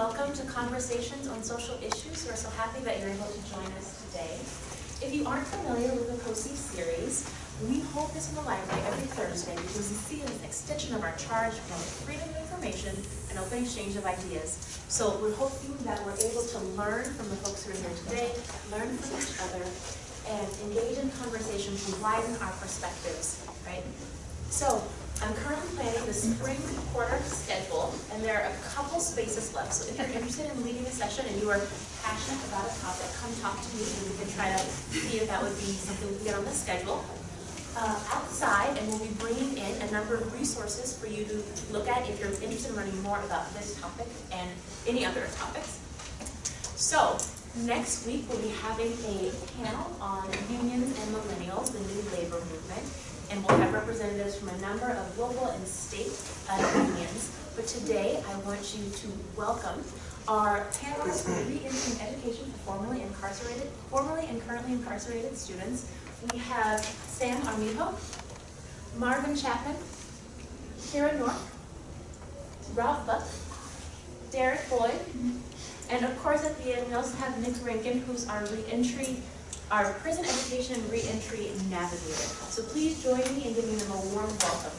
welcome to Conversations on Social Issues. We're so happy that you're able to join us today. If you aren't familiar with the COSI series, we hold this in the library every Thursday because we see it as an extension of our charge for freedom of information and open exchange of ideas. So we're hoping that we're able to learn from the folks who are here today, learn from each other, and engage in conversation to widen our perspectives, right? So I'm currently planning the spring quarter schedule, and there are a couple spaces left. So if you're interested in leading a session and you are passionate about a topic, come talk to me, and we can try to see if that would be something we can get on the schedule. Uh, outside, and we'll be bringing in a number of resources for you to look at if you're interested in learning more about this topic and any other topics. So, next week we'll be having a panel on unions and millennials, the new labor movement and we'll have representatives from a number of local and state uh, unions. But today, I want you to welcome our panelists for reentering education for formerly incarcerated, formerly and currently incarcerated students. We have Sam Armijo, Marvin Chapman, Kira North, Ralph Buck, Derek Boyd, and of course at the end we also have Nick Rankin, who's our reentry our prison education reentry navigator. So please join me in giving them a warm welcome.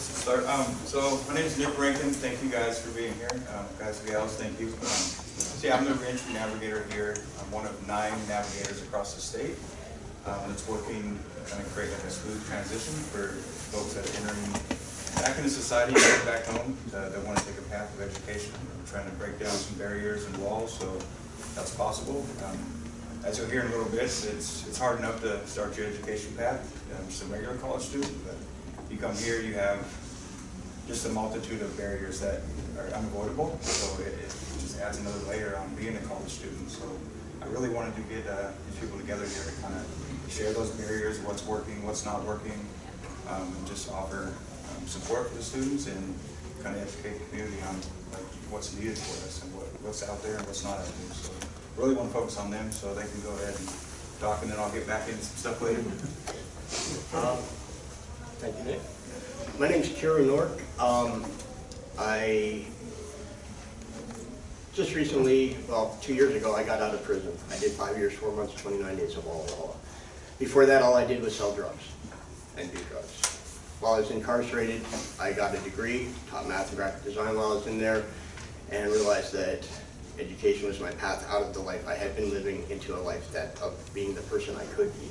Start. Um, so my name is Nick Rankin. Thank you guys for being here. Um, guys and gals, thank you. Um, so yeah, I'm the reentry navigator here. I'm one of nine navigators across the state um, that's working to kind of create like a smooth transition for folks that are entering back into society, back home, uh, that want to take a path of education. We're trying to break down some barriers and walls so that's possible. Um, as you'll hear in a little bit, it's it's hard enough to start your education path um, a regular college student, but you come here, you have just a multitude of barriers that are unavoidable, so it, it just adds another layer on being a college student. So I really wanted to get uh, these people together here to kind of share those barriers, what's working, what's not working, um, and just offer support for the students and kind of educate the community on like what's needed for us and what, what's out there and what's not out there. So really want to focus on them so they can go ahead and talk and then I'll get back into some stuff later. Um, thank you, Nick. My name's Kira Nork. Um, I just recently, well, two years ago, I got out of prison. I did five years, four months, 29 days of all. Before that, all I did was sell drugs and do drugs. While I was incarcerated, I got a degree, taught math and graphic design while I was in there, and realized that education was my path out of the life I had been living into a life that of being the person I could be.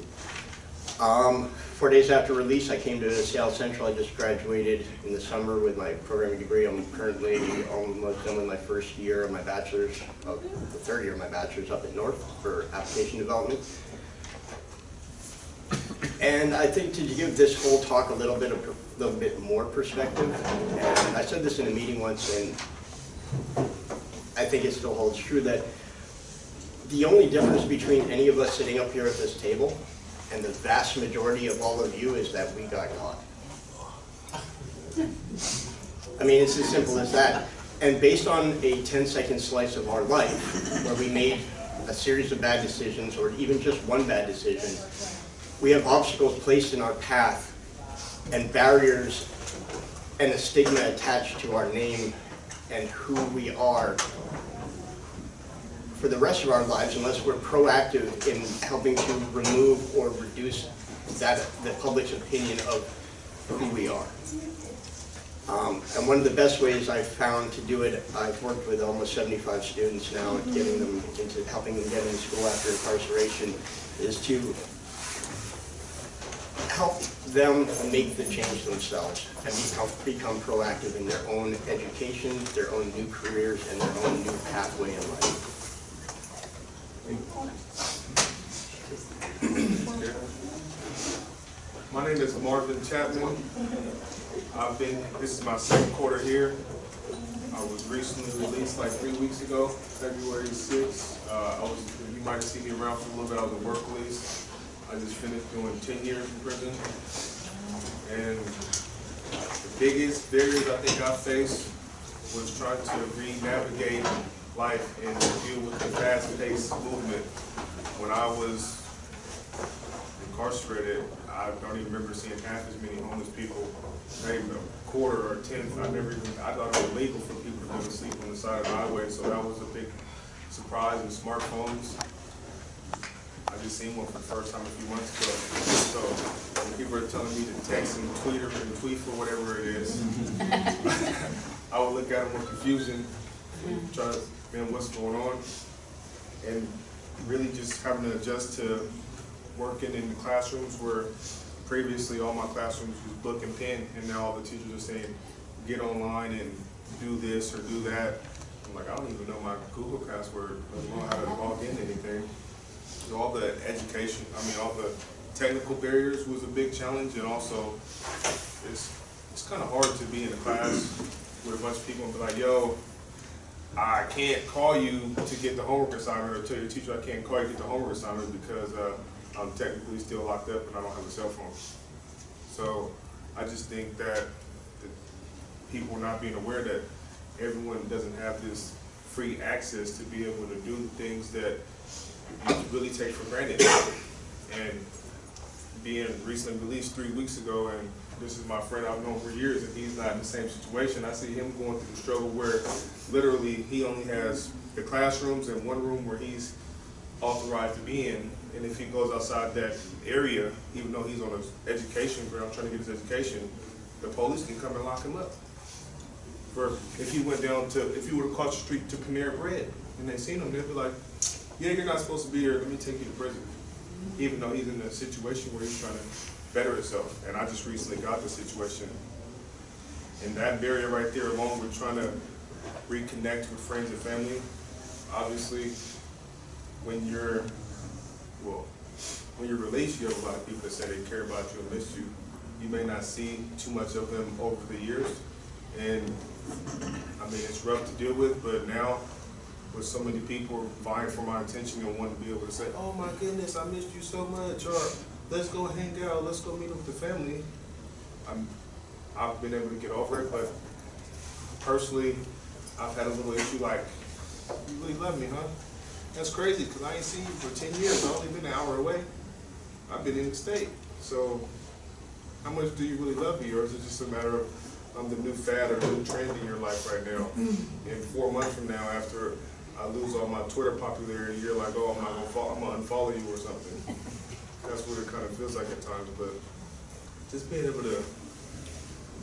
Um, four days after release, I came to Seattle Central. I just graduated in the summer with my programming degree. I'm currently almost done with my first year of my bachelor's, of the third year of my bachelor's up at North for application development. And I think to give this whole talk a little bit of little bit more perspective, and I said this in a meeting once, and I think it still holds true that the only difference between any of us sitting up here at this table and the vast majority of all of you is that we got caught. I mean, it's as simple as that. And based on a 10 second slice of our life, where we made a series of bad decisions, or even just one bad decision, we have obstacles placed in our path and barriers and a stigma attached to our name and who we are for the rest of our lives unless we're proactive in helping to remove or reduce that the public's opinion of who we are. Um, and one of the best ways I've found to do it, I've worked with almost 75 students now, getting them into helping them get into school after incarceration, is to help them make the change themselves and become, become proactive in their own education, their own new careers, and their own new pathway in life. My name is Marvin Chapman. I've been, this is my second quarter here. I was recently released like three weeks ago, February 6th. Uh, I was, you might have seen me around for a little bit. I was a work release. I just finished doing 10 years in prison. And the biggest barriers I think I faced was trying to re-navigate life and deal with the fast-paced movement. When I was incarcerated, I, don't even remember seeing half as many homeless people, even a quarter or a tenth. I never even, I thought it was illegal for people to go to sleep on the side of the highway, so that was a big surprise. And smartphones, I just seen one for the first time a few months ago. So when people are telling me to text and tweet or and tweet for whatever it is, I would look at them with confusion, try to, man, what's going on? And really just having to adjust to working in the classrooms where previously all my classrooms was book and pen, and now all the teachers are saying, get online and do this or do that. I'm like, I don't even know my Google password, let alone how to log in anything. So all the education, I mean, all the technical barriers was a big challenge, and also it's, it's kind of hard to be in a class with a bunch of people and be like, yo, I can't call you to get the homework assignment, or tell your teacher I can't call you to get the homework assignment because, uh, I'm technically still locked up and I don't have a cell phone. So I just think that people not being aware that everyone doesn't have this free access to be able to do things that really take for granted. And being recently released three weeks ago, and this is my friend I've known for years, and he's not in the same situation. I see him going through the struggle where literally he only has the classrooms and one room where he's authorized to be in. And if he goes outside that area, even though he's on an education ground trying to get his education, the police can come and lock him up. For if he went down to, if he would have crossed the street to Panera Bread and they seen him, they'd be like, yeah, you're not supposed to be here, let me take you to prison. Even though he's in a situation where he's trying to better himself. And I just recently got the situation. And that barrier right there, along with trying to reconnect with friends and family, obviously, when you're, well, when you're released, you have a lot of people that say they care about you and miss you. You may not see too much of them over the years. And, I mean, it's rough to deal with, but now, with so many people are vying for my attention and want to be able to say, oh my goodness, I missed you so much, or let's go hang out, let's go meet up with the family. I'm, I've been able to get over it, but personally, I've had a little issue like, you really love me, huh? That's crazy, because I ain't seen you for ten years, I've only been an hour away. I've been in the state, so how much do you really love me, or is it just a matter of I'm the new fad or new trend in your life right now? And four months from now, after I lose all my Twitter popularity, you're like, oh, I'm not gonna follow, I'm gonna unfollow you or something. That's what it kind of feels like at times, but just being able to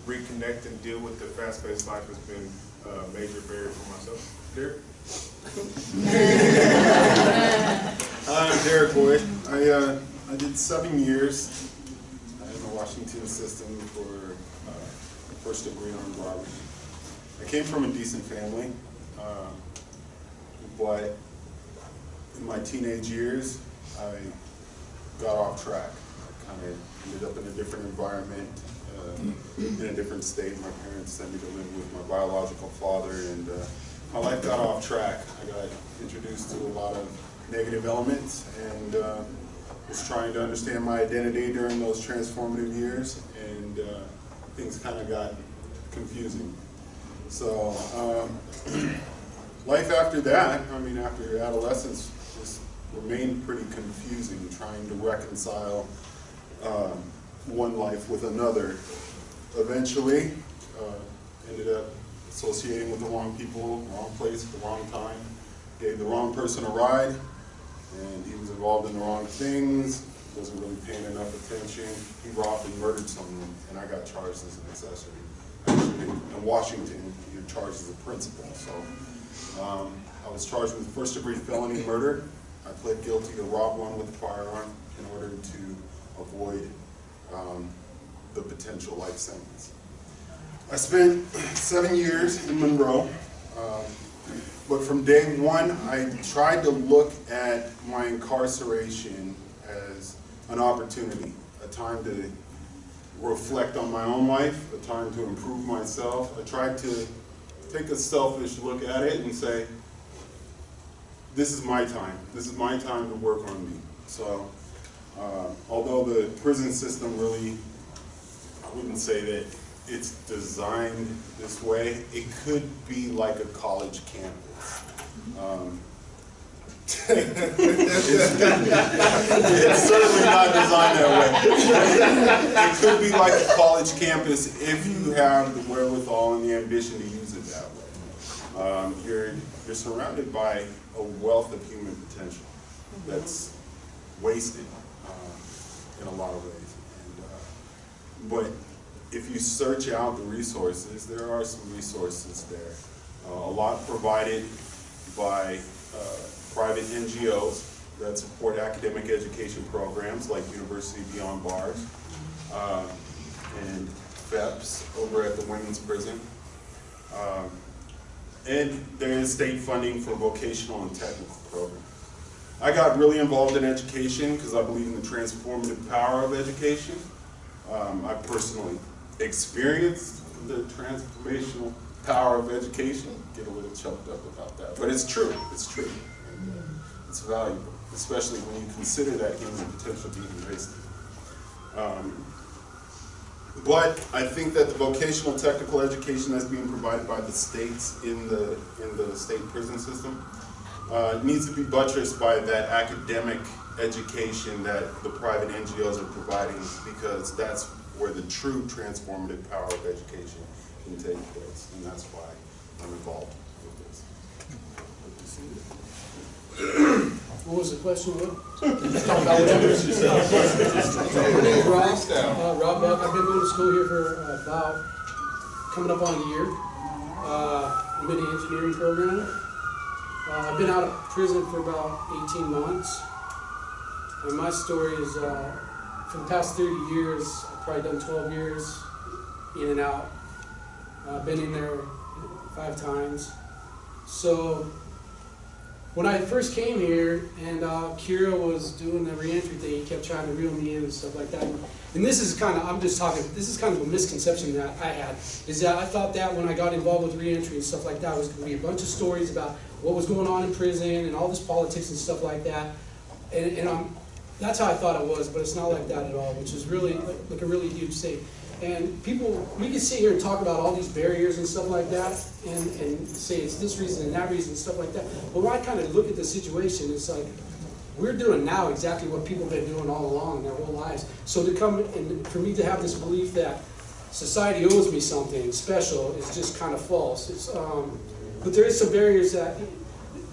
reconnect and deal with the fast-paced life has been a major barrier for myself. Derek? I'm Derek Boyd. I, uh, I did seven years in the Washington system for uh, first degree armed robbery. I came from a decent family, uh, but in my teenage years, I got off track. I kind of ended up in a different environment, uh, in a different state. My parents sent me to live with my biological father, and uh, my life got off track. I got introduced to a lot of negative elements, and uh, was trying to understand my identity during those transformative years, and uh, things kind of got confusing. So, um, life after that, I mean, after adolescence, just remained pretty confusing, trying to reconcile um, one life with another. Eventually, uh, ended up associating with the wrong people, wrong place the wrong time, gave the wrong person a ride, and he was involved in the wrong things, wasn't really paying enough attention. He robbed and murdered someone, and I got charged as an accessory. Actually, in Washington, you're charged as a principal, so. Um, I was charged with first degree felony murder. I pled guilty to rob one with a firearm in order to avoid, um, the potential life sentence. I spent seven years in Monroe. Um, but from day one, I tried to look at my incarceration as an opportunity, a time to reflect on my own life, a time to improve myself. I tried to take a selfish look at it and say, this is my time. This is my time to work on me. So, uh, although the prison system really, I wouldn't say that it's designed this way, it could be like a college campus. Um, It's certainly not designed that way. It could be like a college campus if you have the wherewithal and the ambition to use it that way. Um, you're, you're surrounded by a wealth of human potential that's wasted um, in a lot of ways. And, uh, But if you search out the resources, there are some resources there. Uh, A lot provided by uh, private NGOs that support academic education programs like University Beyond Bars uh, and FEPPS over at the Women's Prison. Um, And there is state funding for vocational and technical programs. I got really involved in education because I believe in the transformative power of education. Um, I personally experienced the transformational power of education. Get a little choked up about that, but it's true. It's true. It's valuable, especially when you consider that human potential being wasted. Um, but I think that the vocational technical education that's being provided by the states in the, in the state prison system uh, needs to be buttressed by that academic education that the private NGOs are providing because that's where the true transformative power of education can take place. And that's why I'm involved with this. What was the question, Will? Talk about whatever. My name is Rob, uh, Rob Buck, I've been going to school here for uh, about, coming up on a year. Uh, I'm in the engineering program. Uh, I've been out of prison for about eighteen months. And my story is, uh, for the past thirty years, I've probably done twelve years in and out. Uh, been in there five times. So, when I first came here and uh, Kira was doing the reentry thing, he kept trying to reel me in and stuff like that. And this is kind of, I'm just talking, this is kind of a misconception that I had, is that I thought that when I got involved with reentry and stuff like that, was going to be a bunch of stories about what was going on in prison and all this politics and stuff like that. And, and I'm, that's how I thought it was, but it's not like that at all, which is really, like, like a really huge thing. And people, we can sit here and talk about all these barriers and stuff like that, and, and say it's this reason and that reason and stuff like that. But when I kind of look at the situation, it's like, we're doing now exactly what people have been doing all along their whole lives. So to come, and for me to have this belief that society owes me something special is just kind of false. It's, um, but there is some barriers that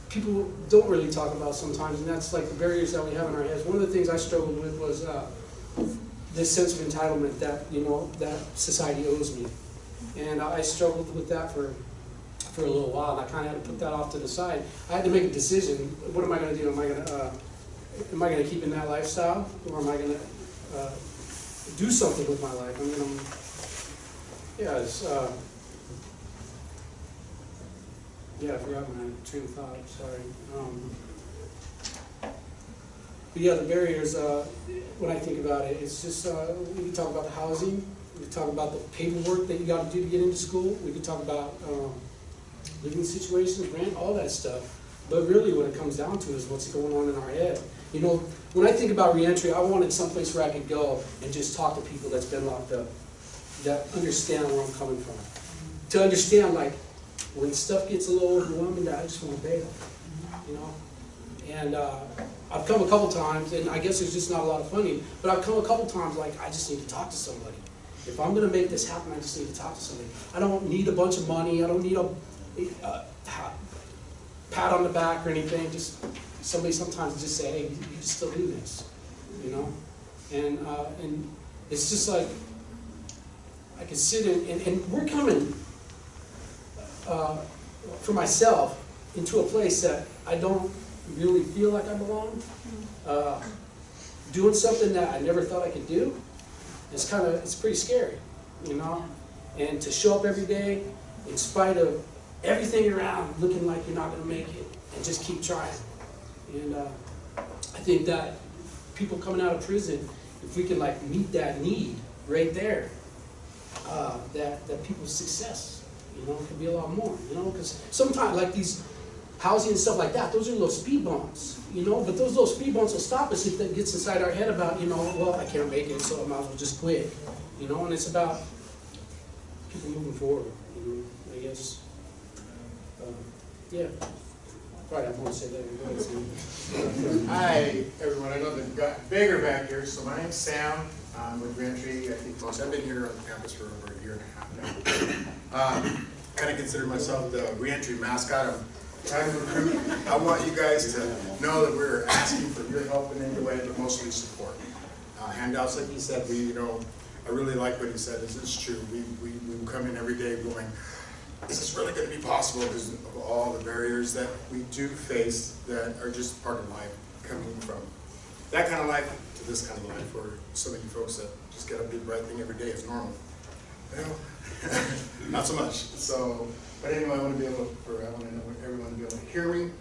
people don't really talk about sometimes, and that's like the barriers that we have in our heads. One of the things I struggled with was uh, this sense of entitlement that you know that society owes me, and I struggled with that for for a little while. And I kind of had to put that off to the side. I had to make a decision. What am I going to do? Am I going to uh, am I going to keep in that lifestyle, or am I going to uh, do something with my life? I mean, I'm, yeah, it's. Uh, yeah, I forgot my train of thought, sorry. Um, But yeah, the barriers, uh, when I think about it, it's just, uh, we can talk about the housing, we can talk about the paperwork that you gotta do to get into school, we can talk about, um, living situations, rent, all that stuff. But really what it comes down to is what's going on in our head. You know, when I think about reentry, I wanted someplace where I could go and just talk to people that's been locked up, that understand where I'm coming from. To understand, like, when stuff gets a little overwhelming, I just wanna bail, you know? And, uh, I've come a couple times, and I guess there's just not a lot of funding, but I've come a couple times like, I just need to talk to somebody. If I'm gonna make this happen, I just need to talk to somebody. I don't need a bunch of money, I don't need a, a pat, pat on the back or anything, just somebody sometimes just say, hey, you can still do this, you know? And, uh, and it's just like, I can sit in, and, and we're coming, uh, for myself, into a place that I don't really feel like I belong. Uh, doing something that I never thought I could do, it's kind of, it's pretty scary, you know? And to show up every day in spite of everything around looking like you're not gonna make it, and just keep trying. And, uh, I think that people coming out of prison, if we can like meet that need right there, uh, that, that people's success, you know, could be a lot more, you know, because sometimes like these housing and stuff like that, those are little speed bumps, you know, but those little speed bumps will stop us if that gets inside our head about, you know, well, I can't make it, so I might as well just quit, you know, and it's about people moving forward, you know, I guess. Uh, Yeah, Probably not want to say that. Hi, everyone. I know they've got bigger back here. So my name's Sam. I'm with Reentry. I think most, I've been here on campus for over a year and a half now. Um, Kind of consider myself the Reentry mascot. I'm to recruit. I want you guys to know that we're asking for your help in any way, but mostly support. Uh, Handouts, like he said, we, you know, I really like what he said. This is true. We, we, we come in every day going, is this really going to be possible because of all the barriers that we do face that are just part of life, coming from that kind of life to this kind of life, for some of you folks that just get up, do the right thing every day is normal. You know, not so much. So, but anyway, I want to be able, for I want to know everyone to be able to hear me.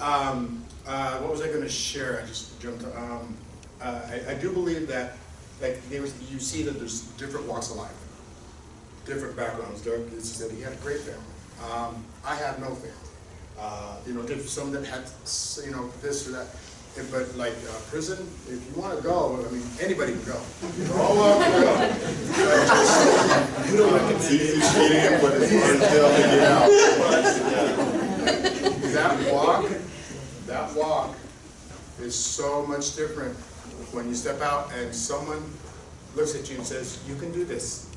Um, uh, what was I going to share? I just jumped. Um, uh, I, I do believe that, like, there was, you see that there's different walks of life different backgrounds. Doug said he had a great family. Um, I have no family. Uh, you know, some that had, you know, this or that. But like uh, prison, if you want to go, I mean, anybody can go. You're all welcome to go. It's to get in, but it's hard to get out. That walk, that walk is so much different when you step out and someone looks at you and says, you can do this,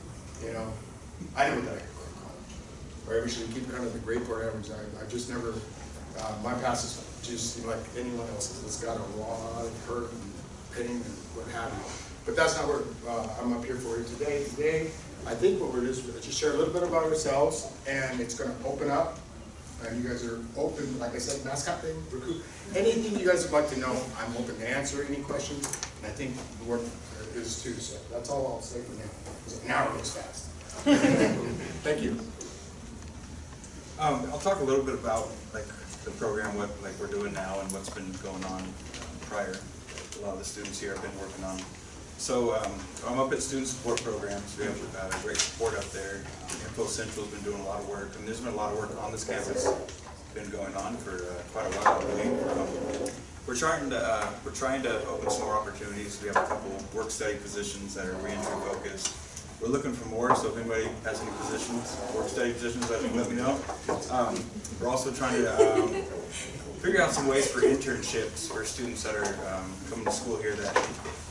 you know? I never thought I could go to college. Or I should keep kind of the grade point average. I, I've just never, uh, my past is just like anyone else's. It's got a lot of hurt and pain and what have you. But that's not what, uh, I'm up here for here today. Today, I think what we're just, just share a little bit about ourselves and it's gonna open up and you guys are open, like I said, mascot thing, recruit, anything you guys would like to know, I'm open to answer any questions, and I think the work is too, so that's all I'll say for now, now it goes fast. Thank you. Um, I'll talk a little bit about like the program, what like we're doing now and what's been going on um, prior. A lot of the students here have been working on. So um, I'm up at Student Support Programs. We have uh, great support up there. Um, Info Central's been doing a lot of work, and there's been a lot of work on this campus. Been going on for uh, quite a while. Believe. Um, we're trying to uh, we're trying to open some more opportunities. We have a couple work study positions that are reentry focused. We're looking for more, so if anybody has any positions, work study positions, I think let me know. Um, we're also trying to um, figure out some ways for internships for students that are um, coming to school here that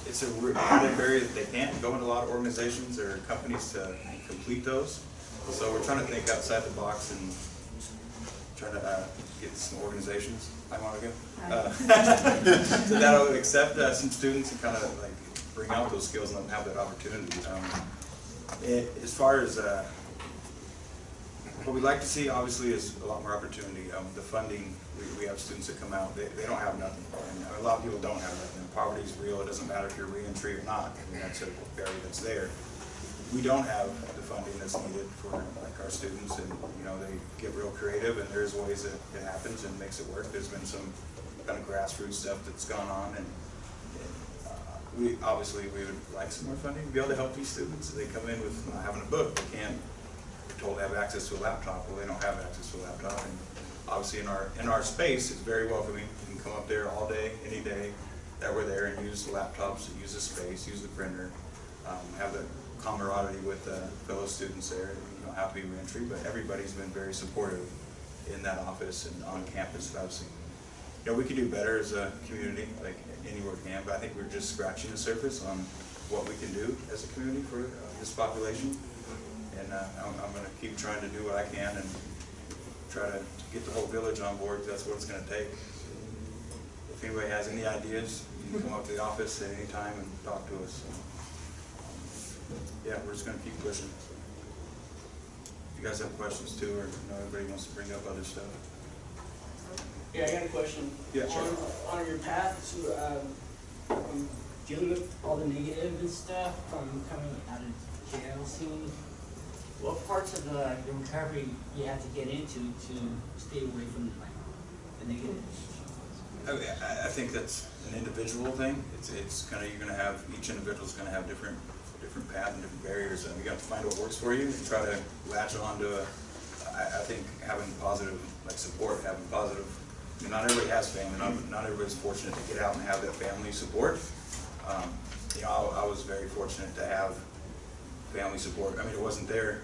it's a repetitive area that they can't go into a lot of organizations or companies to complete those. So we're trying to think outside the box and trying to uh, get some organizations. Hi, Monica. Uh, So that'll accept uh, some students and kind of like bring out those skills and let them have that opportunity. Um, it- As far as uh, what we'd like to see, obviously, is a lot more opportunity. Um, the funding, we, we have students that come out, they, they don't have nothing. And a lot of people don't have nothing. Poverty is real, it doesn't matter if you're reentry or not. I mean, that's a barrier that's there. We don't have the funding that's needed for like our students and, you know, they get real creative and there's ways that it happens and makes it work. There's been some kind of grassroots stuff that's gone on and we, obviously, we would like some more funding to be able to help these students. They come in with not having a book, they can't, they're told they have access to a laptop, well, they don't have access to a laptop. And obviously, in our, in our space, it's very welcoming. You can come up there all day, any day that we're there and use the laptops, use the space, use the printer, um, have the camaraderie with uh, fellow students there. You to be reentry, but everybody's been very supportive in that office and on campus I've seen. You know, we could do better as a community, like anywhere we can, but I think we're just scratching the surface on what we can do as a community for uh, this population. And uh, I'm, I'm gonna keep trying to do what I can and try to get the whole village on board, that's what it's gonna take. If anybody has any ideas, you can come up to the office at any time and talk to us. Yeah, we're just gonna keep pushing. If you guys have questions too, or you know, everybody wants to bring up other stuff. Yeah, I got a question. Yeah, sure. On, on your path to, um, um, dealing with all the negative and stuff from coming out of jail scene, what parts of the, the recovery you have to get into to stay away from like the negative? I, I- I think that's an individual thing. It's, it's kind of, you're gonna have, each individual's gonna have different, different paths and different barriers, and you got to find what works for you and try to latch on to a, I, I think having positive, like support, having positive, Not everybody has family, not, not everybody's fortunate to get out and have that family support. Um, You know, I, I was very fortunate to have family support. I mean, it wasn't there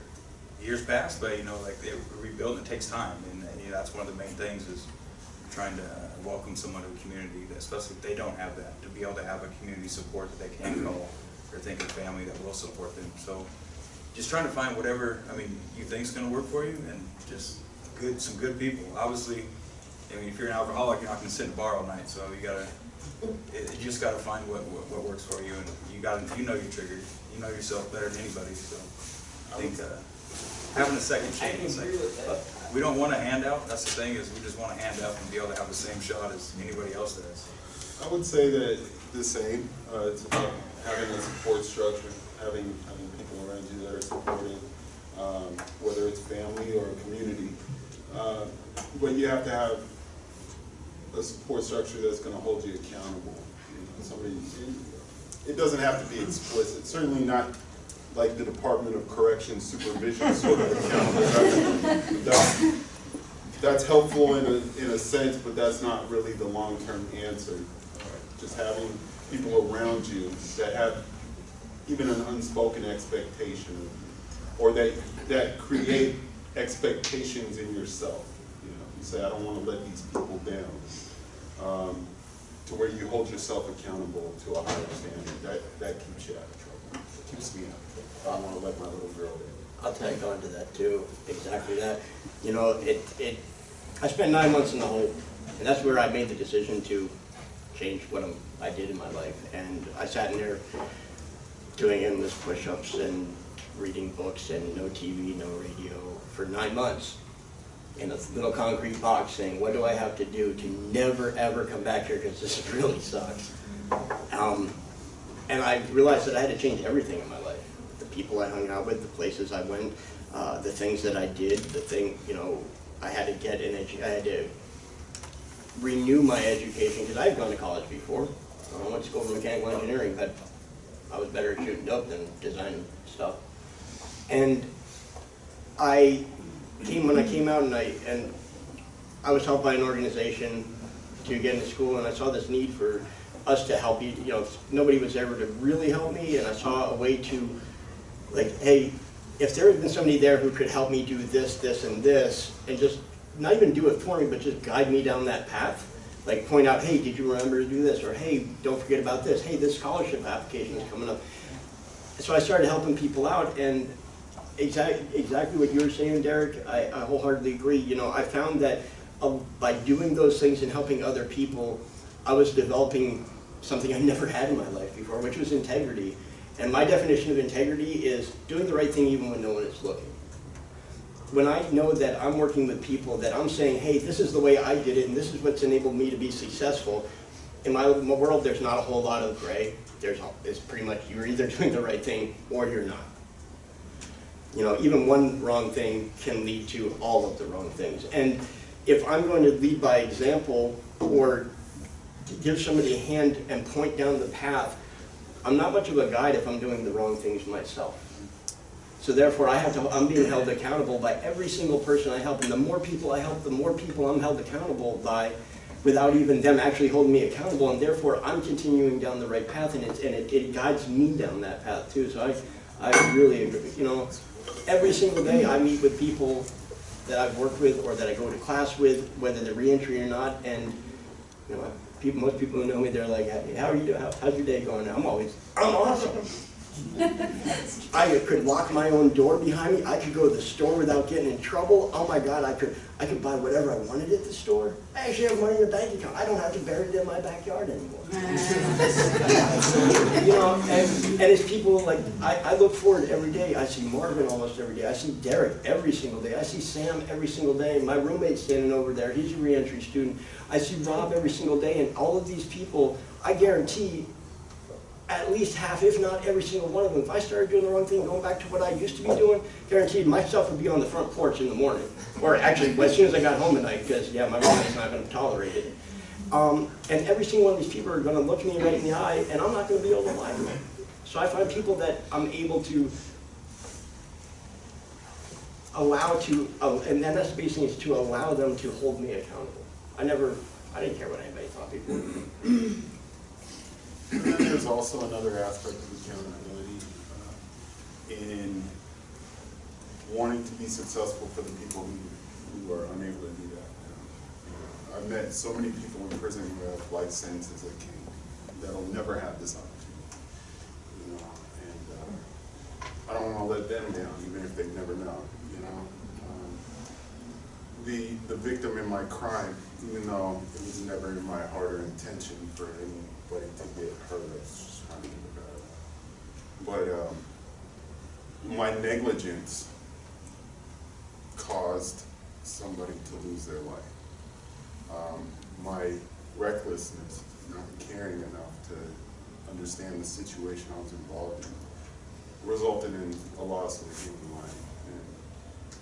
years past, but you know, like, they rebuild, it takes time, and, and you know, that's one of the main things is trying to welcome someone to a community, that- especially if they don't have that, to be able to have a community support that they can call or think of family that will support them. So just trying to find whatever, I mean, you think is gonna work for you and just good, some good people. Obviously, I mean, if you're an alcoholic, you're not gonna sit in a bar all night, so you gotta, it- you just gotta find what, what, what works for you and you gotta, you know your triggers. You know yourself better than anybody, so I think, uh, having a second chance. like- agree with that. we don't want a handout, that's the thing, is we just want a handout and be able to have the same shot as anybody else does. I would say that the same, uh, it's about having a support structure, having, having people around you that are supporting, um, whether it's family or community. Uh, But you have to have a support structure that's gonna hold you accountable, you know, somebody, it doesn't have to be explicit, certainly not like the Department of Corrections supervision sort of accountable. That's- That's helpful in a, in a sense, but that's not really the long-term answer. Just having people around you that have even an unspoken expectation, or that, that create expectations in yourself. You know, you say, I don't wanna let these people down. Um, To where you hold yourself accountable to a higher standard, that, that keeps you out of trouble, keeps me out of trouble. I wanna let my little girl down. I'll tag on to that too, exactly that. You know, it, it, I spent nine months in the hole, and that's where I made the decision to change what I'm, I did in my life. And I sat in there doing endless push-ups and reading books and no TV, no radio for nine months in a little concrete box saying, what do I have to do to never, ever come back here because this really sucks. Um, and I realized that I had to change everything in my life. The people I hung out with, the places I went, uh, the things that I did, the thing, you know, I had to get an edu, I had to renew my education, because I've gone to college before. I went to school for mechanical engineering, but I was better at shooting dope than designing stuff. And I came, when I came out and I, and I was helped by an organization to get into school, and I saw this need for us to help you, you know, nobody was ever to really help me, and I saw a way to, like, hey, if there had been somebody there who could help me do this, this, and this, and just, not even do it for me, but just guide me down that path, like point out, hey, did you remember to do this, or hey, don't forget about this, hey, this scholarship application is coming up. So I started helping people out, and exact, exactly what you were saying, Derek, I, I wholeheartedly agree. You know, I found that uh, by doing those things and helping other people, I was developing something I never had in my life before, which was integrity. And my definition of integrity is doing the right thing even when no one is looking. When I know that I'm working with people, that I'm saying, hey, this is the way I did it, and this is what's enabled me to be successful, in my, my world, there's not a whole lot of gray. There's, it's pretty much, you're either doing the right thing or you're not. You know, even one wrong thing can lead to all of the wrong things. And if I'm going to lead by example or give somebody a hand and point down the path, I'm not much of a guide if I'm doing the wrong things myself. So therefore, I have to, I'm being held accountable by every single person I help. And the more people I help, the more people I'm held accountable by without even them actually holding me accountable. And therefore, I'm continuing down the right path and, it's, and it, it guides me down that path too. So I, I really agree. You know, every single day I meet with people that I've worked with or that I go to class with, whether they're reentry or not. And, you know, people, most people who know me, they're like, "Hey, how are you doing? How, how's your day going? I'm always, I'm awesome. I could lock my own door behind me. I could go to the store without getting in trouble. Oh my God, I could, I could buy whatever I wanted at the store. I actually have money in the bank account. I don't have to bury it in my backyard anymore. you know, and, and it's people like, I, I look forward every day. I see Marvin almost every day. I see Derek every single day. I see Sam every single day. My roommate's standing over there. He's a reentry student. I see Rob every single day. And all of these people, I guarantee at least half, if not every single one of them, if I started doing the wrong thing, going back to what I used to be doing, guaranteed myself would be on the front porch in the morning. Or actually, as soon as I got home at night, because, yeah, my roommate's not gonna tolerate it. Um, and every single one of these people are gonna look me right in the eye, and I'm not gonna be able to lie to them. So I find people that I'm able to allow to, uh, and then that's basically is to allow them to hold me accountable. I never, I didn't care what anybody thought would. Then there's also another aspect of accountability uh, in wanting to be successful for the people who, who are unable to do that. I've met so many people in prison who have life sentences that can, that'll never have this opportunity. You know, and, uh, I don't wanna let them down, even if they've never know? The, the victim in my crime, even though it was never in my heart or intention for anybody to get hurt, just. But, um, my negligence caused somebody to lose their life. Um, my recklessness, not caring enough to understand the situation I was involved in, resulted in a loss of a human life. And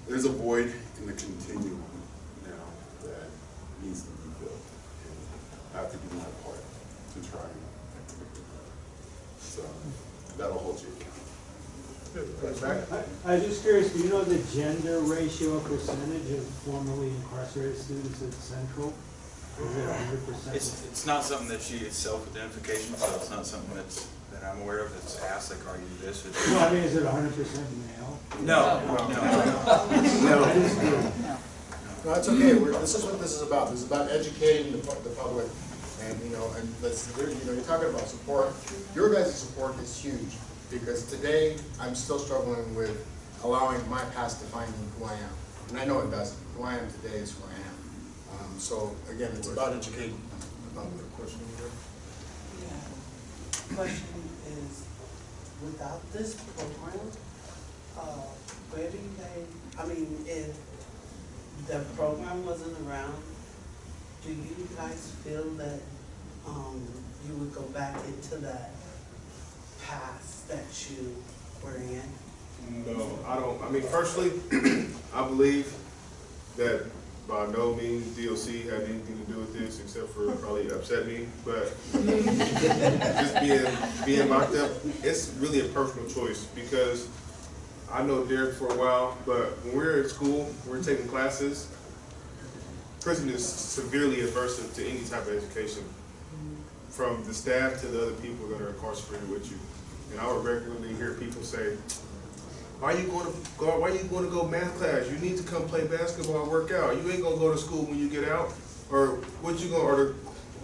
there's a void in the continuum needs to be filled. And I have to do my part to try and, so, that'll hold you accountable. I, I'm just curious, do you know the gender ratio percentage of formerly incarcerated students at Central? Is it hundred percent? It's, it's not something that she, it's self-identification, so it's not something that's, that I'm aware of that's asked, like, are you this or that? No, I mean, is it hundred percent male? No, no. I just do. No, it's okay, we're, this is what this is about, this is about educating the, the public, and, you know, and let's, you know, you're talking about support, your guys' support is huge, because today, I'm still struggling with allowing my past to define me who I am, and I know it doesn't, who I am today is who I am. Um, so, again, it's about educating about the public. Question here? Yeah. Question is, without this program, uh, where do they, I mean, if the program wasn't around, do you guys feel that, um, you would go back into that past that you were in? No, I don't, I mean, personally, I believe that by no means DOC had anything to do with this, except for probably upset me, but just being, being locked up, it's really a personal choice, because I know Derek for a while, but when we're in school, we're taking classes, prison is severely adverse to any type of education, from the staff to the other people that are incarcerated with you. And I would regularly hear people say, why are you going to go? Why are you going to go math class? You need to come play basketball work out. You ain't gonna go to school when you get out. Or what you gonna? Or the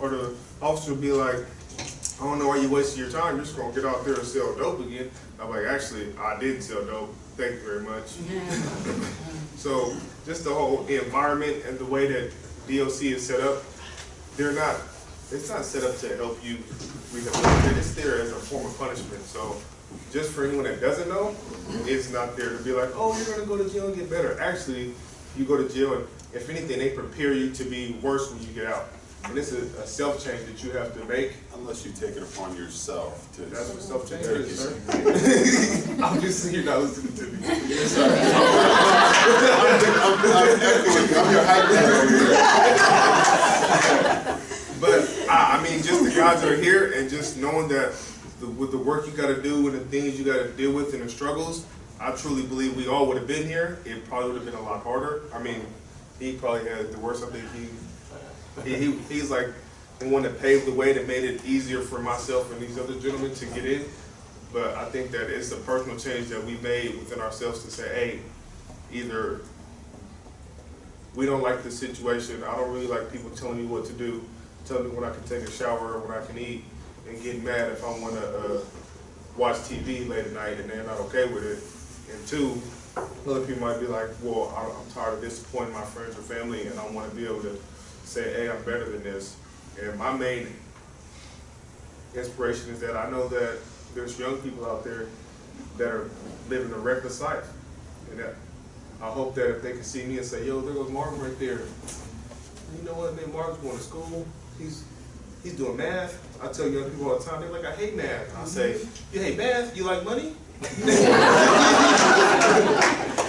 or the officer be like, I don't know why you're wasting your time. You're just gonna get out there and sell dope again. I'm like, actually, I did sell dope. Thank you very much. so just the whole environment and the way that DOC is set up, they're not. It's not set up to help you rehabilitate. It's there as a form of punishment. So just for anyone that doesn't know, it's not there to be like, oh, you're gonna go to jail and get better. Actually, you go to jail and if anything, they prepare you to be worse when you get out. And this is a self-change that you have to make. Unless you take it upon yourself to. That's what self-change is, sir. I'm just, you're not listening to me. Sorry. I'm, I'm echoing, I'm your hype man over here. But I, I mean, just the guys that are here and just knowing that the, with the work you gotta do and the things you gotta deal with and the struggles, I truly believe we all would have been here. It probably would have been a lot harder. I mean, he probably had the worst. I think he, he, he he's like the one that paved the way that made it easier for myself and these other gentlemen to get in. But I think that it's a personal change that we made within ourselves to say, hey, either we don't like the situation. I don't really like people telling me what to do, telling me when I can take a shower or when I can eat, and getting mad if I want to uh, watch TV late at night and they're not okay with it. And two, other people might be like, well, I'm tired of disappointing my friends or family, and I want to be able to say, hey, I'm better than this. And my main inspiration is that I know that there's young people out there that are living a reckless life, and that I hope that if they can see me and say, yo, there goes Marvin right there. You know what, man, Marvin's going to school. He's he's doing math. I tell young people all the time, they're like, I hate math. I say, mm-hmm. you hate math? You like money?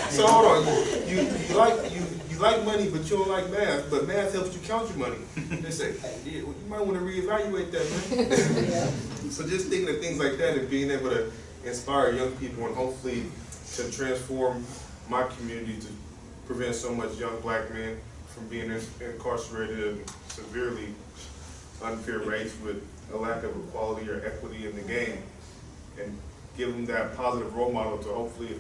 so hold on, you, you like you you like money, but you don't like math. But math helps you count your money. They say, hey, yeah, well, you might want to reevaluate that, man. so just thinking of things like that and being able to inspire young people and hopefully to transform my community to prevent so much young black men from being incarcerated at severely unfair rates with a lack of equality or equity in the game. And give them that positive role model to hopefully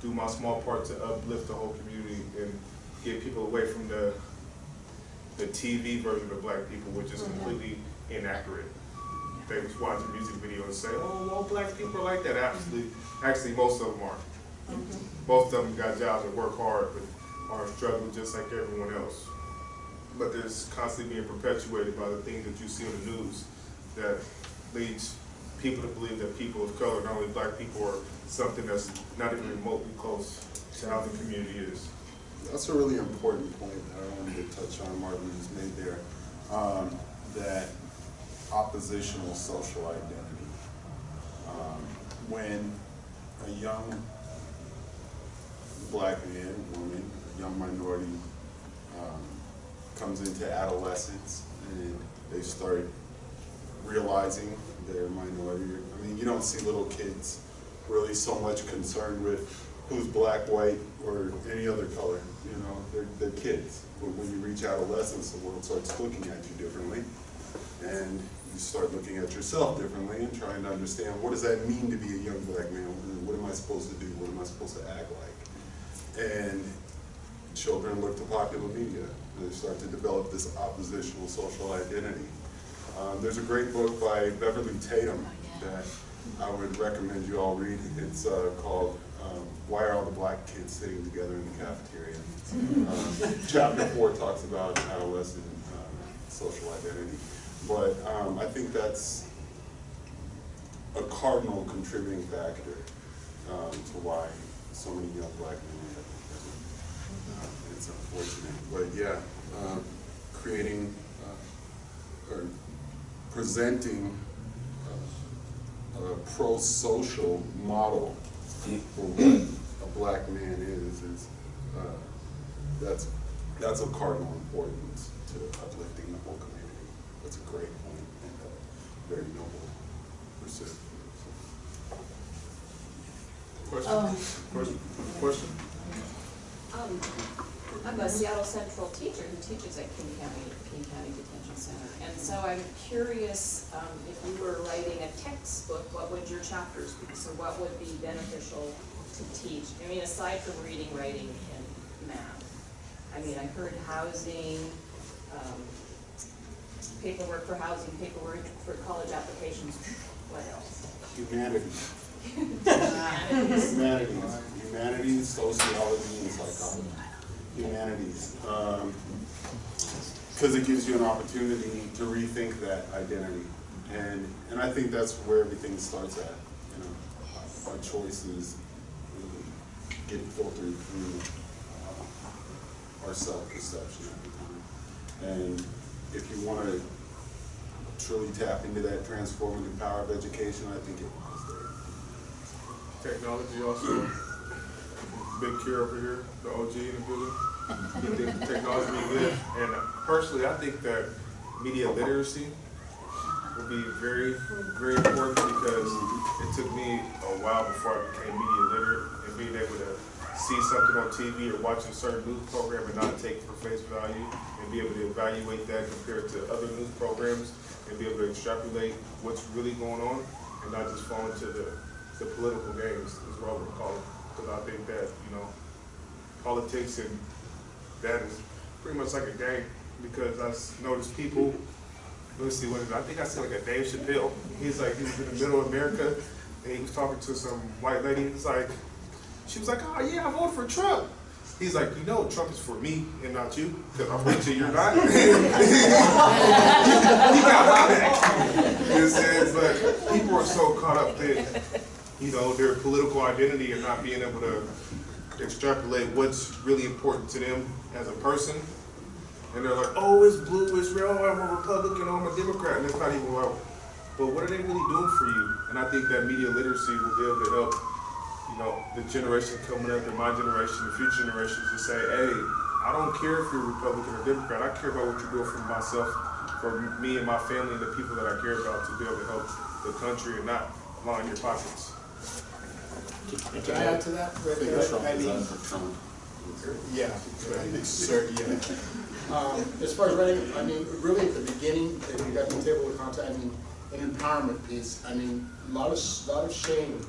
do my small part to uplift the whole community and get people away from the the TV version of black people, which is oh, completely inaccurate. They just watch a music video and say, oh, all black people are like that. Mm-hmm. Absolutely, actually, most of them aren't. Mm-hmm. Most of them got jobs and work hard, but are struggling just like everyone else. But there's constantly being perpetuated by the things that you see on the news that leads people to believe that people of color, not only black people, are something that's not even remotely close to how the community is. That's a really important point that I wanted to touch on, Martin has made there, um, that oppositional social identity. Um, when a young black man, woman, young minority, um, comes into adolescence and they start realizing they're minority. I mean, you don't see little kids really so much concerned with who's black, white, or any other color. You know, they're, they're kids. But when you reach adolescence, the world starts looking at you differently. And you start looking at yourself differently and trying to understand what does that mean to be a young black man? What am I supposed to do? What am I supposed to act like? And children look to popular media. They start to develop this oppositional social identity. Um, there's a great book by Beverly Tatum that I would recommend you all read. It's uh, called um, Why Are All the Black Kids Sitting Together in the Cafeteria? Um, chapter four talks about adolescent um, social identity. But um, I think that's a cardinal contributing factor um, to why so many young black men end up in. Uh, It's unfortunate, but yeah, um, creating uh, or presenting uh, a pro-social model for black man is, is, uh, that's, that's of cardinal importance to uplifting the whole community. That's a great point and a very noble pursuit. Question? Um, Question? Question? Um, I'm a Seattle Central teacher who teaches at King County, King County Detention Center. And so I'm curious, um, if you were writing a textbook, what would your chapters be? So what would be beneficial to teach? I mean, aside from reading, writing, and math. I mean, I heard housing, um, paperwork for housing, paperwork for college applications. What else? Humanities, Humanities. humanities, humanities, sociology, and psychology. Humanities, um, because it gives you an opportunity to rethink that identity. And, and I think that's where everything starts at, you know. Our choices get filtered through uh, our self-perception the. And if you want to truly tap into that transformative power of education, I think it lies there. Technology also, big cure over here, the OG in the building. You think technology be good? And personally, I think that media literacy will be very, very important because it took me a while before I became media literate being able to see something on TV or watch a certain news program and not take for face value and be able to evaluate that compared to other news programs and be able to extrapolate what's really going on and not just fall into the, the political games is what I would call it. Because I think that, you know, politics and that is pretty much like a game because I s- noticed people, let's see, what is it? I think I seen like a Dave Chappelle. He's like, he was in the middle of America and he was talking to some white lady. It's like, she was like, oh yeah, I voted for Trump. He's like, you know, Trump is for me and not you, because I'm rich and you're not. he got back. You I'm? But people are so caught up in, you know, their political identity and not being able to extrapolate what's really important to them as a person. And they're like, oh, it's blue, it's red, oh, I'm a Republican, oh, I'm a Democrat, and it's not even well. But what are they really doing for you? And I think that media literacy will be able to help, you know, the generation coming up, and my generation, the future generations, to say, hey, I don't care if you're Republican or Democrat. I care about what you're doing for myself, for me and my family, and the people that I care about, to be able to help the country and not line your pockets. Can I add to that? right there? I mean, Yeah, sir, yeah. Um, as far as writing, I mean, really at the beginning, if you got the table of content, I mean, an empowerment piece, I mean, a lot of, lot of shame,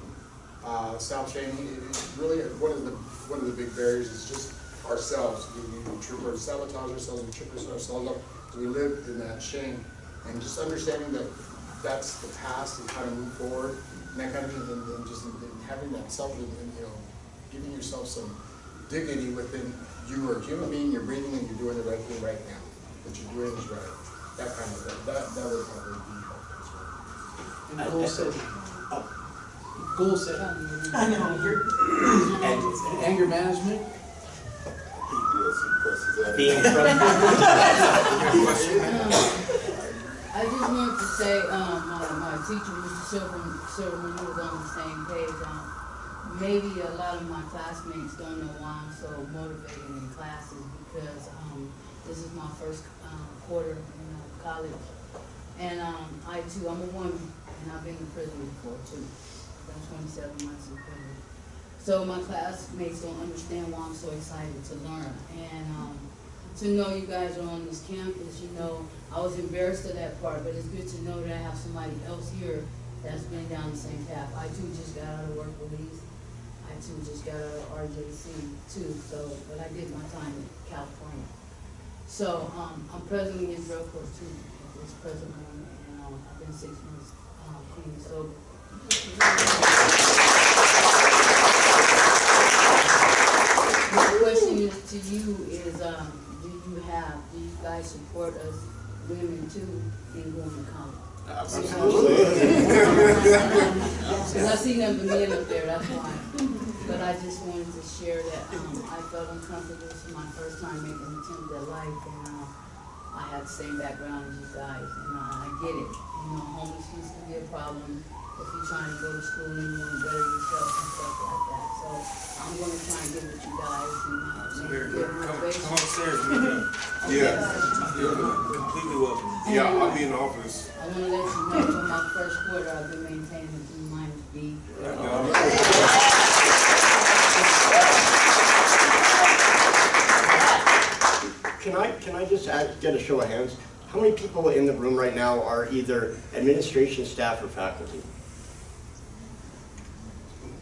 uh, it's really one of the, one of the big barriers is just ourselves. We, we sabotage ourselves, we trip ourselves up. We live in that shame. And just understanding that that's the past and how to move forward and that kind of thing, and, and just and having that self, and, you know, giving yourself some dignity within you are a human being, you're breathing and you're doing the right thing right now. What you're doing is right. That kind of, thing. that, that would probably be helpful as well. And goal setting. Goal setting. I know, you're, And anger management. PBS presses that. Being I just wanted to say, um, my, my teacher, Mr. Silverman, Silverman, who was on the same page, um, maybe a lot of my classmates don't know why I'm so motivated in classes because, um, this is my first, um, quarter in uh, college. And, um, I too, I'm a woman, and I've been in prison before too. Been twenty-seven months in prison. So my classmates don't understand why I'm so excited to learn. And, um, to know you guys are on this campus, you know, I was embarrassed of that part, but it's good to know that I have somebody else here that's been down the same path. I too just got out of work release. I too just got out of RJC too, so, but I did my time in California. So, um, I'm presently in drug court too, at this present moment, and, um, I've been six months, um, clean sober. My question is to you is, um, do you have, do you guys support us women too in going to college? Absolutely. Cause I see them men up there, that's why. But I just wanted to share that, um, I felt uncomfortable, this is my first time making an attempt at life, and, uh, I have the same background as you guys, and uh, I get it. You know, homelessness can be a problem if you're trying to go to school and you wanna better yourself and stuff like that. So I'm gonna try and get with you guys and, uh, maybe get motivation. upstairs, we can. Yeah, you're completely welcome. Yeah, I'll be in the office. I wanna let you know, for my first quarter, I've been maintaining a D minus B. Can I, can I just add, get a show of hands? How many people in the room right now are either administration staff or faculty?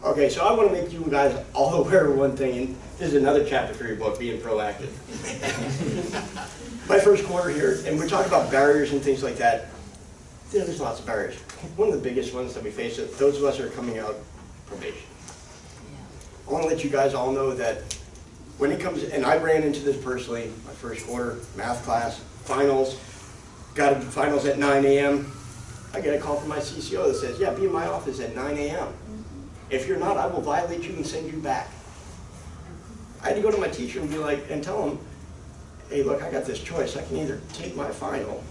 Okay, so I want to make you guys all aware of one thing, and this is another chapter for your book, being proactive. My first quarter here, and we're talking about barriers and things like that. There's lots of barriers. One of the biggest ones that we face, is those of us who are coming out probation. I want to let you guys all know that when it comes, and I ran into this personally, my first quarter, math class, finals, got to finals at nine AM. I get a call from my CCO that says, yeah, be in my office at nine AM. If you're not, I will violate you and send you back. I had to go to my teacher and be like, and tell him, hey, look, I got this choice. I can either take my final,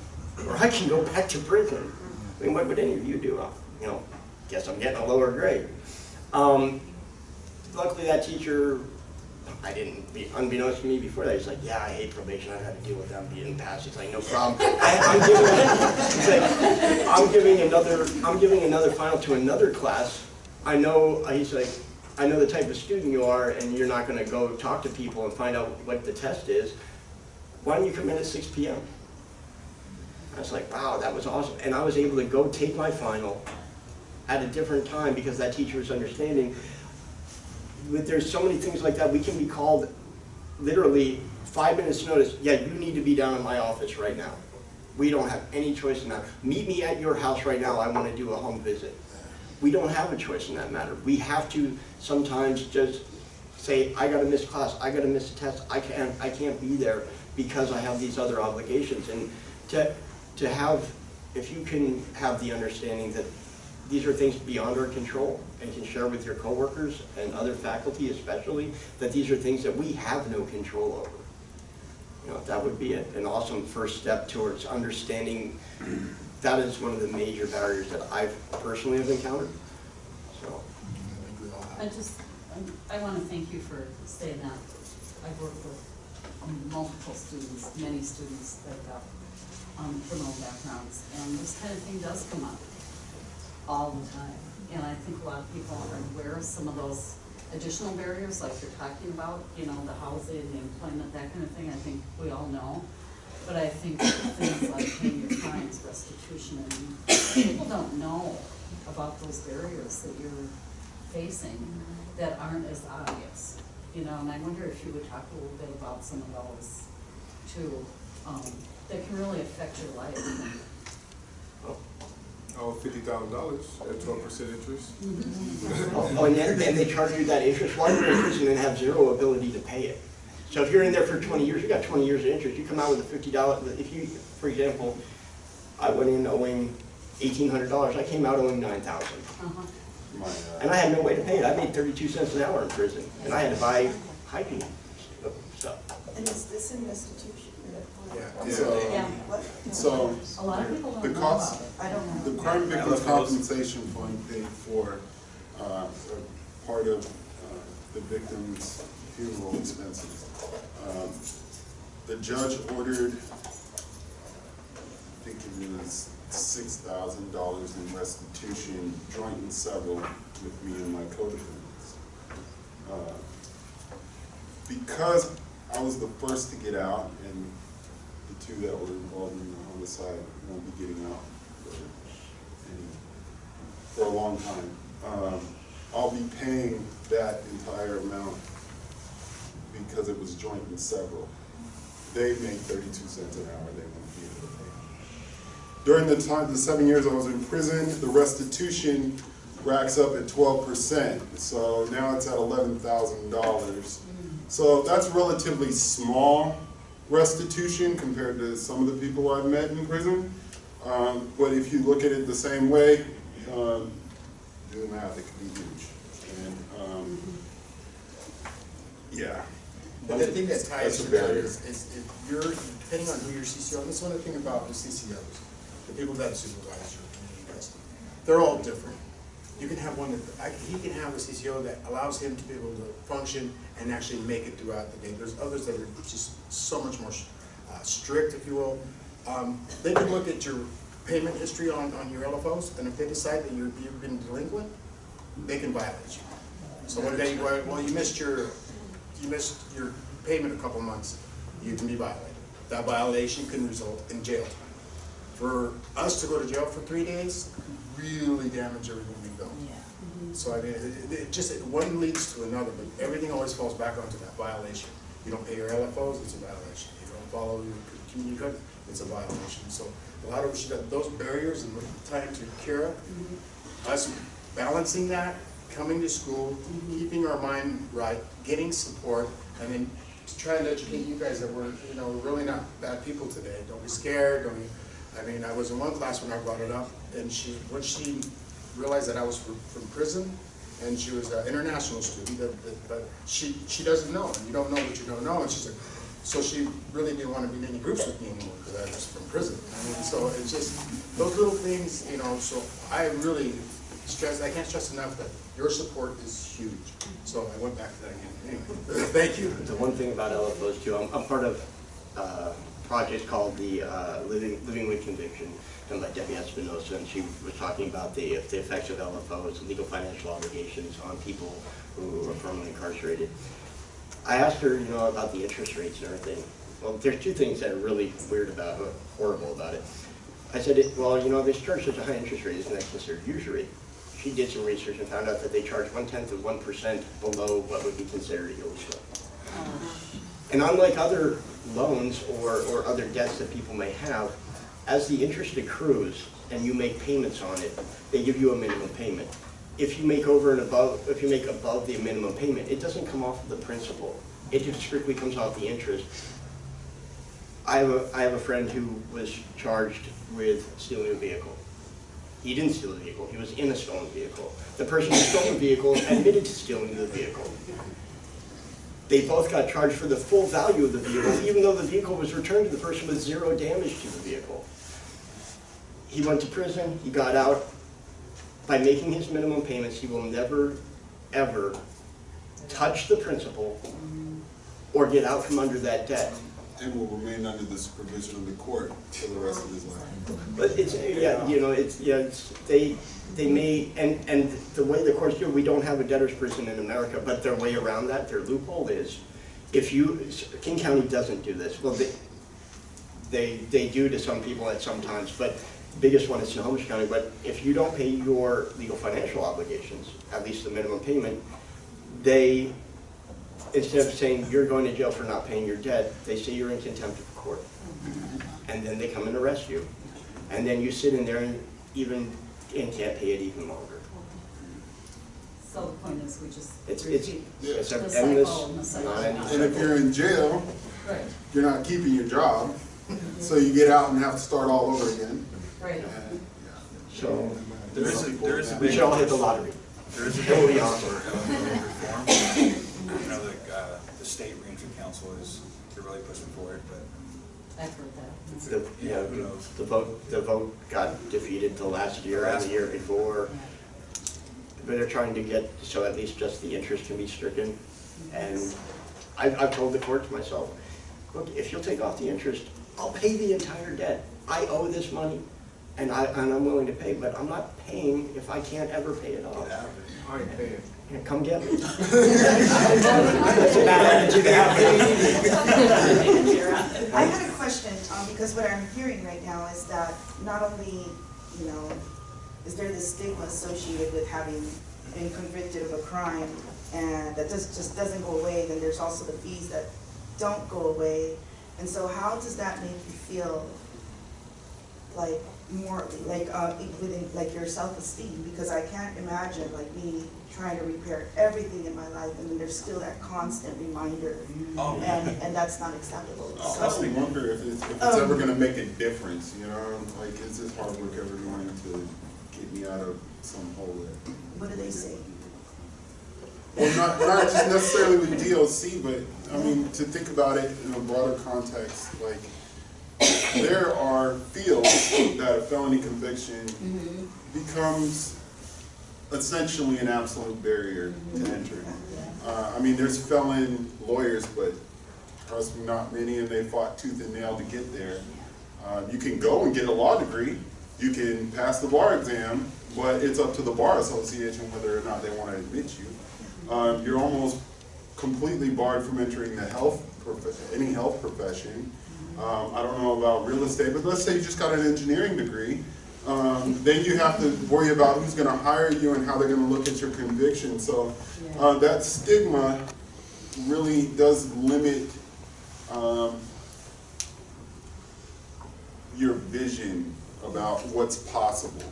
or I can go back to prison. I mean, what would any of you do? Uh, You know, guess I'm getting a lower grade. Um, luckily, that teacher I didn't, be unbeknownst to me before that, he's like, yeah, I hate probation, I've had to deal with them being passed. He's like, no problem. I, I'm giving, like, I'm giving another, I'm giving another final to another class. I know, he's like, I know the type of student you are and you're not gonna go talk to people and find out what the test is. Why don't you come in at six p.m.? I was like, wow, that was awesome. And I was able to go take my final at a different time because that teacher was understanding but there's so many things like that, we can be called literally five minutes notice, yeah, you need to be down in my office right now. We don't have any choice in that. Meet me at your house right now, I want to do a home visit. We don't have a choice in that matter. We have to sometimes just say, I gotta miss class, I gotta miss a test, I can't, I can't be there because I have these other obligations. And to, to have, if you can have the understanding that these are things beyond our control and can share with your coworkers and other faculty especially, that these are things that we have no control over. You know, that would be an awesome first step towards understanding that is one of the major barriers that I've personally have encountered, so. I. I just, I want to thank you for saying that. I've worked with multiple students, many students that have um, criminal backgrounds, and this kind of thing does come up all the time. And I think a lot of people aren't aware of some of those additional barriers, like you're talking about, you know, the housing, the employment, that kind of thing, I think we all know. But I think things like paying your fines, restitution, and people don't know about those barriers that you're facing that aren't as obvious. you know, and I wonder if you would talk a little bit about some of those too, um, that can really affect your life. Oh, fifty thousand dollars at twelve percent interest. Oh, and then, and they charge you that interest while you're in prison and have zero ability to pay it. So if you're in there for twenty years, you got twenty years of interest, you come out with a fifty dollar, if you, for example, I went in owing eighteen hundred dollars, I came out owing nine thousand. Uh-huh. Uh, And I had no way to pay it, I made thirty-two cents an hour in prison, and I had to buy hiking stuff. And is this in restitution? Yeah. So, Yeah. So A lot of people don't The know cost- about it. I don't know. The Crime Victims Compensation Fund paid for uh, part of uh, the victim's funeral expenses. Um, The judge ordered, I think it was six thousand dollars in restitution, joint and several, with me and my co-defendants. Uh, Because I was the first to get out, and the two that were involved in the homicide won't be getting out for any, for a long time. Um, I'll be paying that entire amount because it was joint with several. They make thirty-two cents an hour, they won't be able to pay. During the time, the seven years I was in prison, the restitution racks up at twelve percent, so now it's at eleven thousand dollars. So that's relatively small restitution compared to some of the people I've met in prison. Um, but if you look at it the same way, um, do the math, it could be huge. And, um, yeah. But the thing that ties to that is, is if you're, depending on who your CCO, and that's one of the thing about the CCOs, the people that supervise your community custody, they're all different. You can have one that, he can have a CCO that allows him to be able to function and actually make it throughout the day. There's others that are just so much more uh, strict, if you will. Um, they can look at your payment history on, on your LFOs, and if they decide that you're, you've been delinquent, they can violate you. So one day, well, you missed your, you missed your payment a couple months, you can be violated. That violation can result in jail time. For us to go to jail for three days, really damage everything we've done. Mm-hmm. So I mean, it, it just, it- one leads to another, but everything always falls back onto that violation. You don't pay your LFOs, it's a violation. You don't follow your community code, it's a violation. So a lot of us, those barriers and the time to Kira, mm-hmm. us balancing that, coming to school, mm-hmm. keeping our mind right, getting support, and then trying to educate you guys that we're, you know, we're really not bad people today. Don't be scared, don't be, I mean, I was in one class when I brought it up, and she, when she realized that I was from, from prison, and she was an international student, that, but she, she doesn't know, and you don't know what you don't know, and she's like, so she really didn't want to be in any groups with me anymore, because I was from prison. I mean, so it's just, those little things, you know, so I really stress, I can't stress enough that your support is huge. So I went back to that again, anyway, thank you. The one thing about LFOs too, I'm, I'm part of uh, a project called the uh, Living, Living with Conviction, done by Debbie Espinosa, and she was talking about the, the effects of LFOs, legal financial obligations on people who are formerly incarcerated. I asked her, you know, about the interest rates and everything. Well, there's two things that are really weird about, horrible about it. I said, well, you know, they charge such a high interest rate, isn't that considered usury? She did some research and found out that they charge one-tenth of one percent below what would be considered illegal. Oh. And unlike other loans or, or other debts that people may have, as the interest accrues and you make payments on it, they give you a minimum payment. If you make over and above, if you make above the minimum payment, it doesn't come off of the principal. It just strictly comes off the interest. I have a, I have a friend who was charged with stealing a vehicle. He didn't steal the vehicle, he was in a stolen vehicle. The person who stole the vehicle admitted to stealing the vehicle. They both got charged for the full value of the vehicle, even though the vehicle was returned to the person with zero damage to the vehicle. He went to prison, he got out. By making his minimum payments, he will never, ever touch the principal or get out from under that debt. And will remain under the supervision of the court for the rest of his life. But it's, yeah, you know, it's, yeah, it's, they, they may, and, and the way the courts do, we don't have a debtor's prison in America, but their way around that, their loophole is, if you, King County doesn't do this, well, they, they, they do to some people at some times, but biggest one is Snohomish County, but if you don't pay your legal financial obligations, at least the minimum payment, they, instead of saying you're going to jail for not paying your debt, they say you're in contempt of court. And then they come and arrest you. And then you sit in there and even, and can't pay it even longer. So the point is, we just It's, it's, it's an cycle endless, and the cycle. And if you're in jail, Right, you're not keeping your job, so you get out and have to start all over again. right. And, So, There is a, there is a we should all hit the lottery. There is a That would big be push awesome. for LFO reform. You know, the, the state reentry council is, they're really pushing for it, but I've heard that. The, yeah, Who knows? the vote, the vote got defeated the last year and the year before. But they're trying to get, so at least just the interest can be stricken. And I've, I've told the courts myself, look, if you'll take off the interest, I'll pay the entire debt. I owe this money and I, and I'm willing to pay, but I'm not paying if I can't ever pay it off. I ain't paying. Yeah, Come get me. I had a question, um, because what I'm hearing right now is that not only, you know, is there this stigma associated with having been convicted of a crime, and that just, just doesn't go away, then there's also the fees that don't go away. And so how does that make you feel, like, morally, like, uh, within, like your self-esteem? Because I can't imagine, like, me trying to repair everything in my life, and then there's still that constant reminder, Oh, and, and that's not acceptable, I so. also wonder if it's, if it's Um, ever gonna make a difference, you know, like, is this hard work ever going to get me out of some hole there? What do they say? Well, not, not just necessarily with DLC, but, I mean, to think about it in a broader context, like, there are fields that a felony conviction becomes essentially an absolute barrier to entry. Uh, I mean, there's felon lawyers, but trust me, not many, and they fought tooth and nail to get there. Uh, you can go and get a law degree, you can pass the bar exam, but it's up to the bar association whether or not they want to admit you. Um, you're almost completely barred from entering the health, any health profession. Um, I don't know about real estate, but let's say you just got an engineering degree. Um, then you have to worry about who's gonna hire you and how they're gonna look at your conviction. So, uh, that stigma really does limit, um, your vision about what's possible.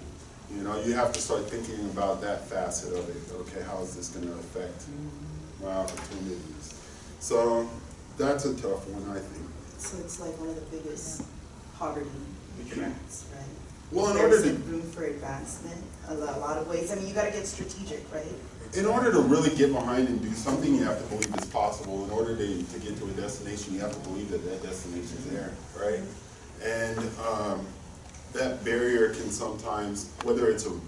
You know, you have to start thinking about that facet of it. Okay, how is this gonna affect my opportunities? So, that's a tough one, I think. So it's like one of the biggest poverty traps, right? Well, in There's order to- room for advancement, a lo- a lot of ways, I mean, you gotta get strategic, right? In order to really get behind and do something, you have to believe it's possible. In order to, to get to a destination, you have to believe that that destination is there, right? And, um, that barrier can sometimes, whether it's a, a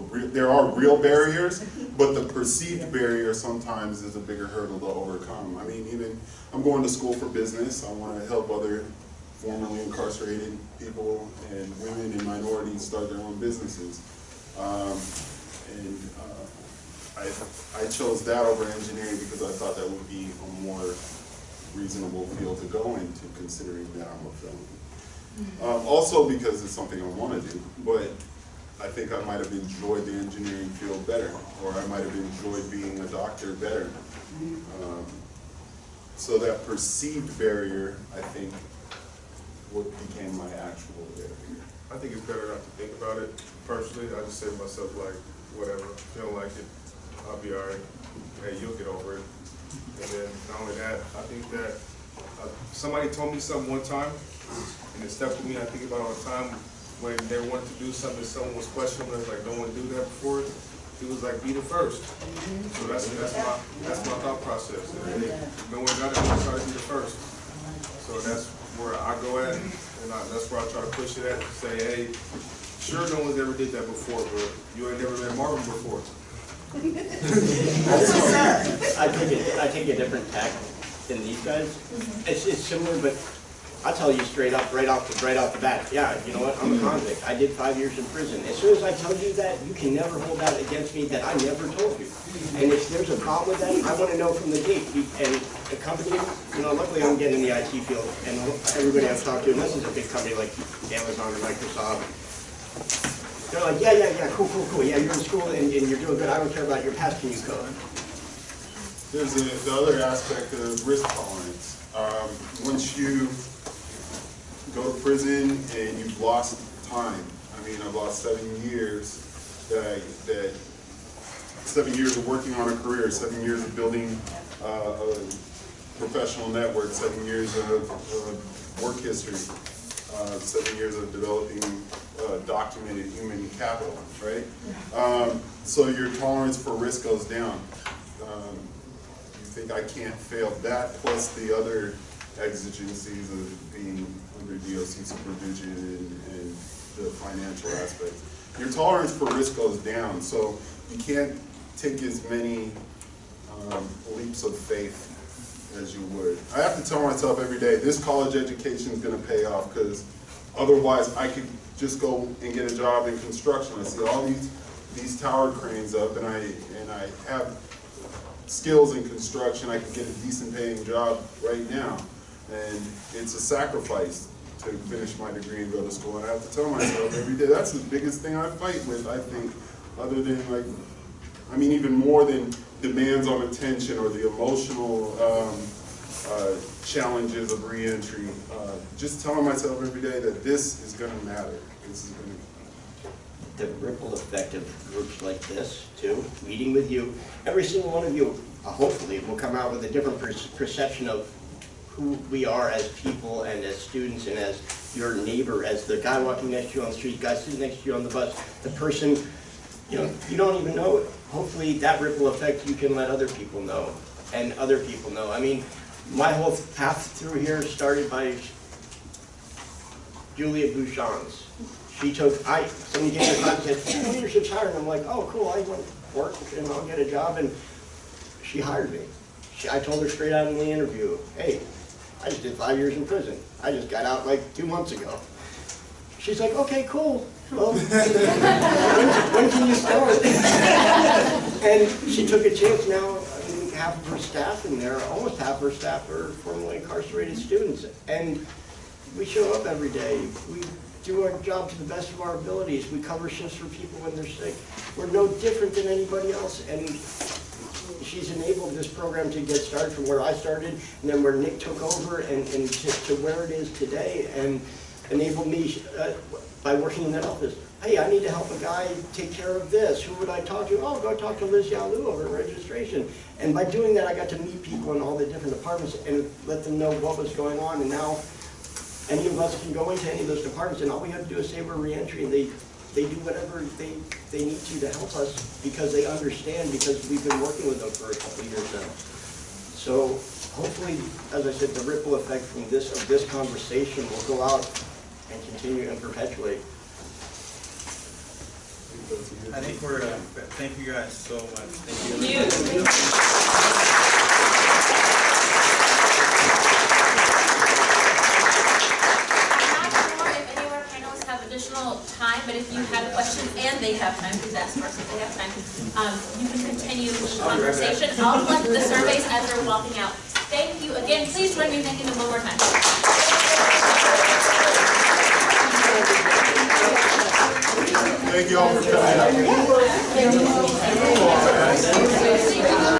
real, there are real barriers, but the perceived barrier sometimes is a bigger hurdle to overcome. I mean, even, I'm going to school for business, I wanna help other formerly incarcerated people and women and minorities start their own businesses. Um, and, uh, I, I chose that over engineering because I thought that would be a more reasonable field to go into, considering that I'm a felon. Um, also because it's something I wanna do, but I think I might have enjoyed the engineering field better, or I might have enjoyed being a doctor better. Um, So that perceived barrier, I think, what became my actual barrier. I think it's better not to think about it personally. I just say to myself like, whatever, if you don't like it, I'll be all right. Hey, you'll get over it. And then not only that, I think that, uh, somebody told me something one time, and it stuck with me, I think about all the time, when they wanted to do something, someone was questioning, it like, don't want to do that before, he was like, be the first. So that's, that's my, that's my thought process. No one got it, try to be the first. So that's where I go at, and I, that's where I try to push it at, say, hey, sure, no one's ever did that before, but you ain't never met Marvin before. I take it, I take a different tack than these guys. It's, it's similar, but I'll tell you straight up, right off, the right off the bat, yeah, you know what, I'm a convict. I did five years in prison. As soon as I tell you that, you can never hold that against me that I never told you. And if there's a problem with that, I want to know from the gate. And the company, you know, luckily I'm getting in the IT field, and everybody I've talked to, and this is a big company like Amazon or Microsoft, they're like, yeah, yeah, yeah, cool, cool, cool, yeah, you're in school and, and you're doing good, I don't care about your past, can you code? there's the other aspect of risk tolerance. Um, once you go to prison and you've lost time, I mean, I've lost seven years that I, that, seven years of working on a career, seven years of building, uh, a professional network, seven years of, of work history, uh, seven years of developing uh, documented human capital, right? Um, so your tolerance for risk goes down. Um, you think I can't fail that, plus the other exigencies of being under DOC supervision and, and the financial aspects. Your tolerance for risk goes down, so you can't take as many um, leaps of faith as you would. I have to tell myself every day, this college education is gonna pay off, because otherwise I could just go and get a job in construction. I see all these, these tower cranes up, and I, and I have skills in construction, I could get a decent paying job right now. And it's a sacrifice to finish my degree and go to school, and I have to tell myself every day, that's the biggest thing I fight with, I think, other than like, I mean, even more than demands on attention or the emotional um, uh, challenges of reentry. Uh, just telling myself every day that this is going to matter. This is going to. the ripple effect of groups like this, too, meeting with you, every single one of you, uh, hopefully, will come out with a different per- perception of who we are as people and as students and as your neighbor, as the guy walking next to you on the street, guy sitting next to you on the bus, the person, you know, you don't even know, hopefully that ripple effect you can let other people know, and other people know. I mean, my whole path through here started by Julia Bouchons. She took, I, somebody gave her a contact, said, leadership's hiring. I'm like, oh, cool, I want to work and I'll get a job, and she hired me. She, I told her straight out in the interview, hey, I just did five years in prison. I just got out like two months ago. She's like, okay, cool. Well, when, when can you start? and she took a chance now. I mean, half of her staff in there, almost half her staff are formerly incarcerated students. And we show up every day. We do our job to the best of our abilities. We cover shifts for people when they're sick. We're no different than anybody else. And she's enabled this program to get started from where I started, and then where Nick took over, and, and to, to where it is today, and enabled me uh, by working in that office. Hey, I need to help a guy take care of this. Who would I talk to? Oh, go talk to Liz Yalu over registration. And by doing that, I got to meet people in all the different departments and let them know what was going on. And now, any of us can go into any of those departments, and all we have to do is say we're reentry, and they they do whatever they, they need to to help us because they understand, because we've been working with them for a couple of years now. So hopefully, as I said, the ripple effect from this, of this conversation will go out and continue and perpetuate. I think we're, uh, thank you guys so much. Thank you. Thank have more if any of our panelists have additional time, but if you have a question and they have time, please ask first if they have time. Um, you can continue the conversation. I'll collect the surveys as they're walking out. Thank you again. Please join me in thanking them one more time. Thank you all for coming. Thank you.